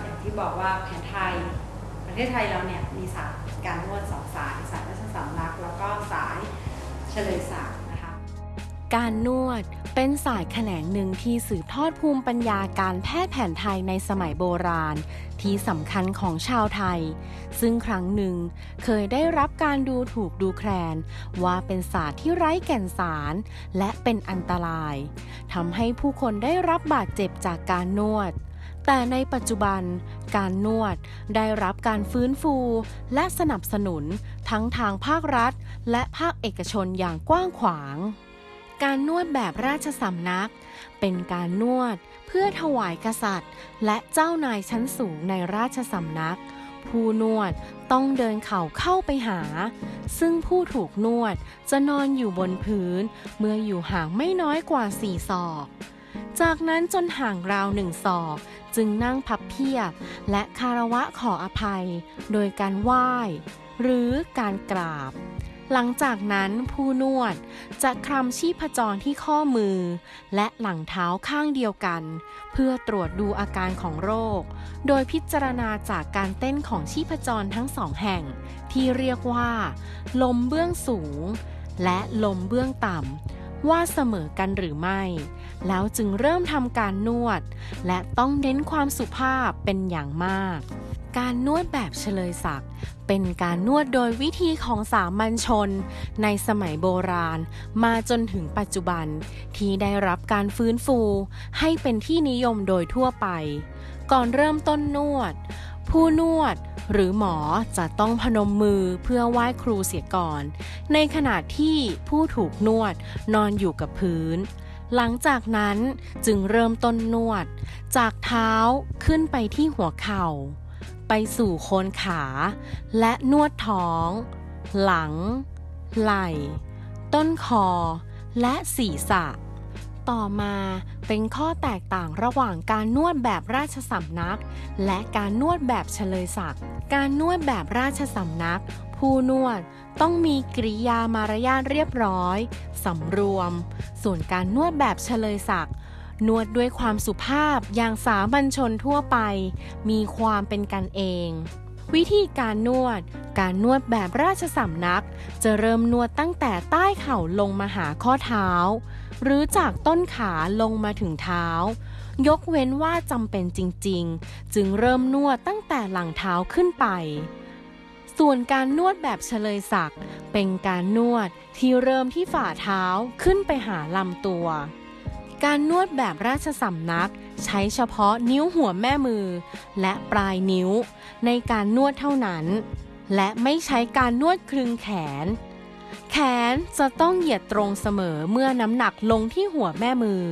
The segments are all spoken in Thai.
อย่างที่บอกว่าแผนไทย ประเทศไทยเราเนี่ยมีศาสตร์การนวดสองสาย สายราชสำนัก แล้วก็สายเฉลยศักดิ์นะคะ การนวดเป็นสายแขนงหนึ่งที่สืบทอดภูมิปัญญาการแพทย์แผนไทยในสมัยโบราณ ที่สำคัญของชาวไทย ซึ่งครั้งหนึ่งเคยได้รับการดูถูกดูแคลน ว่าเป็นศาสตร์ที่ไร้แก่นสาร และเป็นอันตรายทำให้ผู้คนได้รับบาดเจ็บจากการนวด แต่ในปัจจุบันการนวดได้รับการฟื้นฟู และสนับสนุนทั้งทางภาครัฐ และภาคเอกชนอย่างกว้างขวาง การนวดแบบราชสำนัก เป็นการนวดเพื่อถวายกษัตริย์ และเจ้านายชั้นสูงในราชสำนัก ผู้นวดต้องเดินเข่าเข้าไปหา ซึ่งผู้ถูกนวดจะนอนอยู่บนพื้น เมื่ออยู่ห่างไม่น้อยกว่าสี่ศอกจากนั้นจนห่างราวหนึ่งศอก จึงนั่งพับเพียบและคารวะขออภัย โดยการไหว้ หรือการกราบ หลังจากนั้นผู้นวดจะคลำชีพจรที่ข้อมือ และหลังเท้าข้างเดียวกัน เพื่อตรวจดูอาการของโรค โดยพิจารณาจากการเต้นของชีพจรทั้งสองแห่ง ที่เรียกว่า ลมเบื้องสูง และลมเบื้องต่ำ ว่าเสมอกันหรือไม่ แล้วจึงเริ่มทำการนวด และต้องเน้นความสุภาพเป็นอย่างมาก การนวดแบบเฉลยศักดิ์เป็นการนวดโดยวิธีของสามัญชน ในสมัยโบราณ มาจนถึงปัจจุบัน ที่ได้รับการฟื้นฟู ให้เป็นที่นิยมโดยทั่วไป ก่อนเริ่มต้นนวด ผู้นวดหรือหมอจะต้องพนมมือเพื่อไหว้ครูเสียก่อน ในขณะที่ผู้ถูกนวดนอนอยู่กับพื้น หลังจากนั้นจึงเริ่มต้นนวด จากเท้าขึ้นไปที่หัวเข่า ไปสู่โคนขา และนวดท้อง หลัง ไหล่ ต้นคอ และศีรษะ ต่อมาเป็นข้อแตกต่างระหว่างการนวดแบบราชสำนัก และการนวดแบบเฉลยศักดิ์การนวดแบบราชสำนัก ผู้นวดต้องมีกริยามารยาทเรียบร้อยสำรวม ส่วนการนวดแบบเฉลยศักดิ์นวดด้วยความสุภาพอย่างสามัญชนทั่วไป มีความเป็นกันเอง วิธีการนวด การนวดแบบราชสำนัก จะเริ่มนวดตั้งแต่ใต้เข่าลงมาหาข้อเท้า หรือจากต้นขาลงมาถึงเท้า ยกเว้นว่าจำเป็นจริง ๆ จึงเริ่มนวดตั้งแต่หลังเท้าขึ้นไป ส่วนการนวดแบบเฉลยศักเป็นการนวดที่เริ่มที่ฝ่าเท้าขึ้นไปหาลำตัว การนวดแบบราชสำนักใช้เฉพาะนิ้วหัวแม่มือ และปลายนิ้ว ในการนวดเท่านั้น และไม่ใช้การนวดคลึงแขน แขนจะต้องเหยียดตรงเสมอเมื่อน้ำหนักลงที่หัวแม่มือ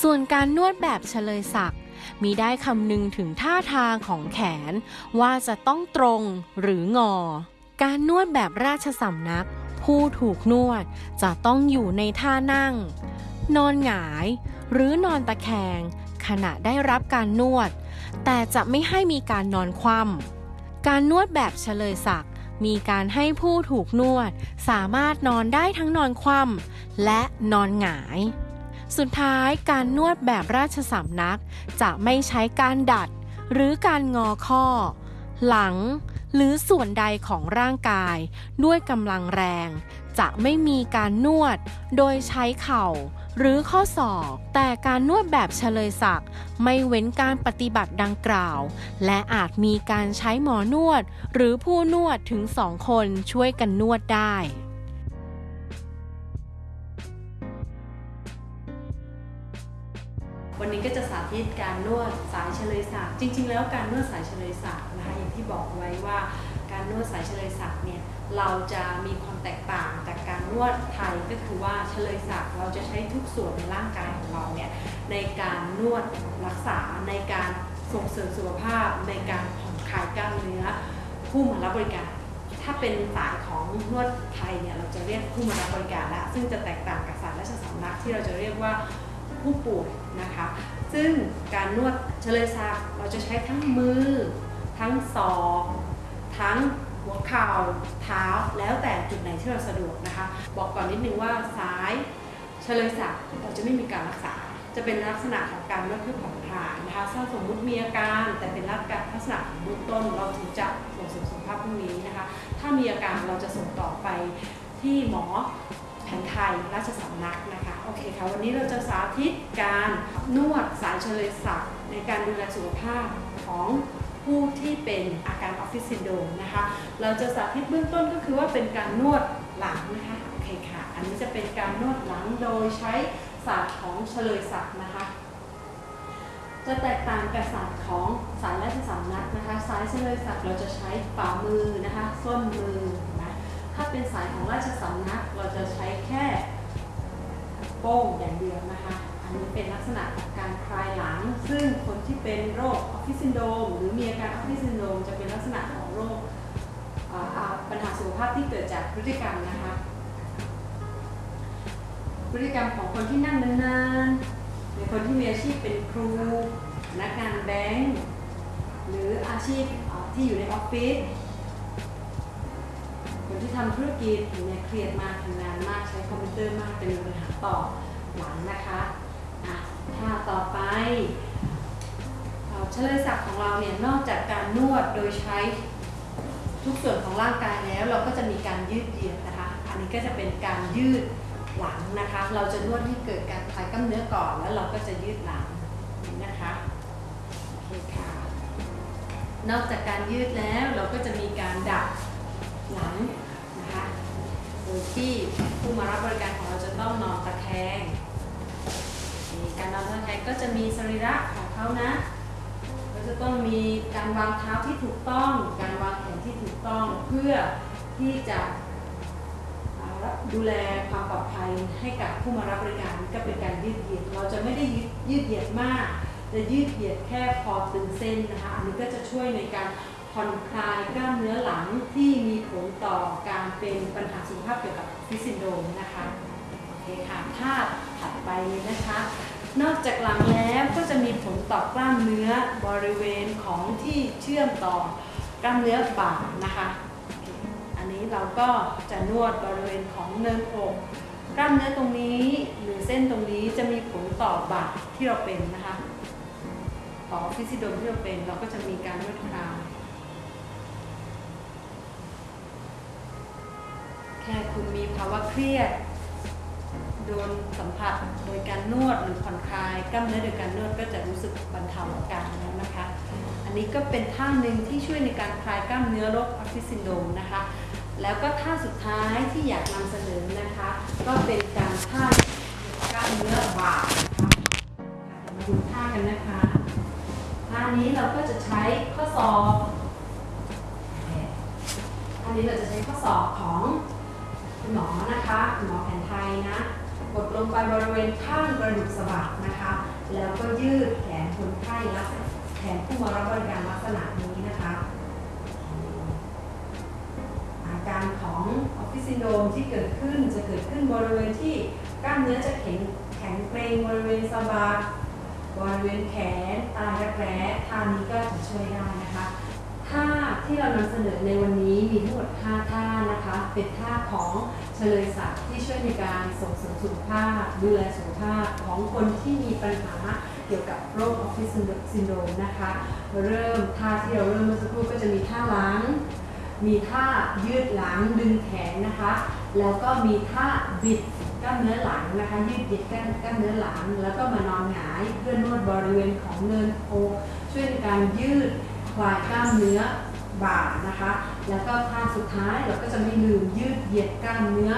ส่วนการนวดแบบเฉลยศักด์มีได้คำนึงถึงท่าทางของแขนว่าจะต้องตรงหรืองอ การนวดแบบราชสำนัก ผู้ถูกนวดจะต้องอยู่ในท่านั่ง นอนหงาย หรือนอนตะแคง ขณะได้รับการนวด แต่จะไม่ให้มีการนอนคว่ำการนวดแบบเฉลยศักด์ มีการให้ผู้ถูกนวด สามารถนอนได้ทั้งนอนคว่ำและนอนหงาย สุดท้ายการนวดแบบราชสำนัก จะไม่ใช้การดัด หรือการงอข้อ หลัง หรือส่วนใดของร่างกายด้วยกำลังแรง จะไม่มีการนวด โดยใช้เข่า หรือข้อศอก แต่การนวดแบบเฉลยศักดิ์ไม่เว้นการปฏิบัติดังกล่าว และอาจมีการใช้หมอนวด หรือผู้นวดถึงสองคนช่วยกันนวดได้ วันนี้ก็จะสาธิตการนวดสายเฉลยศักดิ์จริง ๆ แล้วการนวดสายเฉลยศักดิ์นะคะอย่างที่บอกไว้ว่าการนวดสายเฉลยศักดิ์เนี่ยเราจะมีความแตกต่างจากการนวดไทยก็คือว่าเฉลยศักดิ์เราจะใช้ทุกส่วนในร่างกายของเราเนี่ยในการนวดรักษาในการส่งเสริมสุขภาพ ในการผ่อนคลายกล้ามเนื้อผู้มารับบริการถ้าเป็นสายของนวดไทยเนี่ยเราจะเรียกผู้มารับบริการละซึ่งจะแตกต่างกับสายราชสำนักที่เราจะเรียกว่า ผู้ป่วยนะคะ ซึ่งการนวดเฉลยศักเราจะใช้ทั้งมือ ทั้งศอกทั้งหัวเข่าเท้าแล้วแต่จุดไหนที่เราสะดวกนะคะ บอกก่อนนิดนึงว่าสายเฉลยศักเราจะไม่มีการรักษา จะเป็นลักษณะของการนวดเพื่อผ่อนคลายนะคะถ้าสมมุติมีอาการแต่เป็นลักษณะของเบื้องต้นเราถึงจะส่งเสริมสุขภาพพวกนี้นะคะ ถ้ามีอาการเราจะส่งต่อไปที่หมอแผนไทยราชสำนักนะคะ เคค่ะ วันนี้เราจะสาธิตการนวดสายเชลยศักดิ์ในการดูแลสุขภาพของผู้ที่เป็นอาการออฟฟิศซินโดรมนะคะ เราจะสาธิตเบื้องต้นก็คือว่าเป็นการนวดหลังนะคะโอเคค่ะ อันนี้จะเป็นการนวดหลังโดยใช้ศาสตร์ของเชลยศักดิ์นะคะ จะแตกต่างกับศาสตร์ของสายราชสำนักนะคะ สายเชลยศักดิ์เราจะใช้ฝ่ามือนะคะ ส้นมือนะถ้าเป็นสายของราชสำนักเราจะใช้แค่ โป้งอย่างเดียวนะคะ อันนี้เป็นลักษณะของการคลายหลัง ซึ่งคนที่เป็นโรคออฟฟิศซินโดรมหรือมีอาการออฟฟิศซินโดรมจะเป็นลักษณะของโรคปัญหาสุขภาพที่เกิดจากพฤติกรรมนะคะ พฤติกรรมของคนที่นั่งนานๆในคนที่มีอาชีพเป็นครูพนักงานแบงก์หรืออาชีพที่อยู่ในออฟฟิศ คนที่ทำธุรกิจเนี่ยเครียดมากทำงานมากใช้คอมพิวเตอร์มากจะมีปัญหาต่อหลังนะคะอะถ้าต่อไปเอ่อเฉลยศักดิ์ของเราเนี่ยนอกจากการนวดโดยใช้ทุกส่วนของร่างกายแล้ว เราก็จะมีการยืดเหยียดนะคะ อันนี้ก็จะเป็นการยืดหลังนะคะ เราจะนวดให้เกิดการคลายกล้ามเนื้อก่อนแล้วเราก็จะยืดหลังนะคะโอเคค่ะนอกจากการยืดแล้วเราก็จะมีการดัด หลังนะคะโดยที่ผู้มารับบริการของเราจะต้องนอนตะแคงการนอนตะแคงก็จะมีสรีระของเขานะก็จะต้องมีการวางเท้าที่ถูกต้อง การวางแขนที่ถูกต้องเพื่อที่จะดูแลความปลอดภัยให้กับผู้มารับบริการก็เป็นการยืดเหยียด เราจะไม่ได้ยืดยืดเหยียดมาก จะยืดเหยียดแค่พอตึงเส้นนะคะ อันนี้ก็จะช่วยในการ ผ่อนคลายกล้ามเนื้อหลังที่มีผลต่อการเป็นปัญหาสุขภาพเกี่ยวกับฟิสซินโดมนะคะโอเคค่ะถ้าถัดไปเลยนะคะ นอกจากหลังแล้วก็จะมีผลต่อกล้ามเนื้อบริเวณของที่เชื่อมต่อกล้ามเนื้อบ่านะคะ อันนี้เราก็จะนวดบริเวณของเนินอกกล้ามเนื้อตรงนี้หรือเส้นตรงนี้จะมีผลต่อบ่าที่เราเป็นนะคะออฟฟิศซินโดรมที่เราเป็นเราก็จะมี แค่คุณมีภาวะเครียด โดนสัมผัสโดยการนวดหรือผ่อนคลาย กล้ามเนื้อโดยการนวดก็จะรู้สึกบรรเทาอาการแล้วนะคะ อันนี้ก็เป็นท่าหนึ่งที่ช่วยในการคลายกล้ามเนื้อโรคออฟฟิศซินโดมนะคะ แล้วก็ท่าสุดท้ายที่อยากนำเสนอนะคะ ก็เป็นการท่ากล้ามเนื้อบ่านะคะมาดูท่ากันนะคะท่านี้เราก็จะใช้ข้อศอกอันนี้เราจะใช้ข้อศอกของ หมอนะคะหมอแผนไทยนะกดลงไปบริเวณข้างกระดูกสะบักนะคะ แล้วก็ยืดแขนคนไข้ลักษณะแขนผู้มารับบริการลักษณะนี้นะคะ อาการของออฟฟิศซินโดรมที่เกิดขึ้นจะเกิดขึ้นบริเวณที่กล้ามเนื้อจะแข็งแข็งเกร็งบริเวณสะบักบริเวณแขนใต้รักแร้ท่านี้ก็จะช่วยได้นะคะ ท่าที่เรานำเสนอในวันนี้มีทั้งหมด 5 ท่านะคะ เป็นท่าของเชลยศักดิ์ที่ช่วยในการส่งเสริมสุขภาพ ดูแลสุขภาพของคนที่มีปัญหาเกี่ยวกับโรคออฟฟิศซินโดรมนะคะ เริ่มท่าที่เราเริ่มเมื่อสักครู่ก็จะมีท่าล้างมีท่ายืดหลังดึงแขนนะคะ แล้วก็มีท่าบิดกล้ามเนื้อหลังนะคะ ยืดเหยียดกล้ามกล้ามเนื้อหลัง แล้วก็มานอนหงายเพื่อนวดบริเวณของเนินโอกช่วยในการยืด คลายกล้ามเนื้อบ่านะคะ แล้วก็ท่าสุดท้ายเราก็จะไม่ลืมยืดเหยียดกล้ามเนื้อ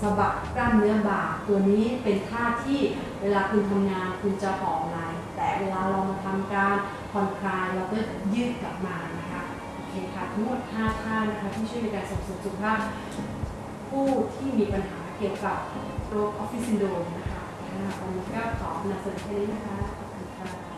สะบักกล้ามเนื้อบ่า ตัวนี้เป็นท่าที่เวลาคุณทำงานคุณจะห่อไหล่แต่เวลาเรามาทำการผ่อนคลายเราก็ยืดกลับมานะคะโอเคค่ะทั้งหมด5ท่านะคะที่ช่วยในการส่งเสริมสุขภาพผู้ที่มีปัญหาเกี่ยวกับโรคออฟฟิศซินโดรมนะคะค่ะวันนี้ก็ขอนำเสนอแค่นี้นะคะขอบคุณค่ะ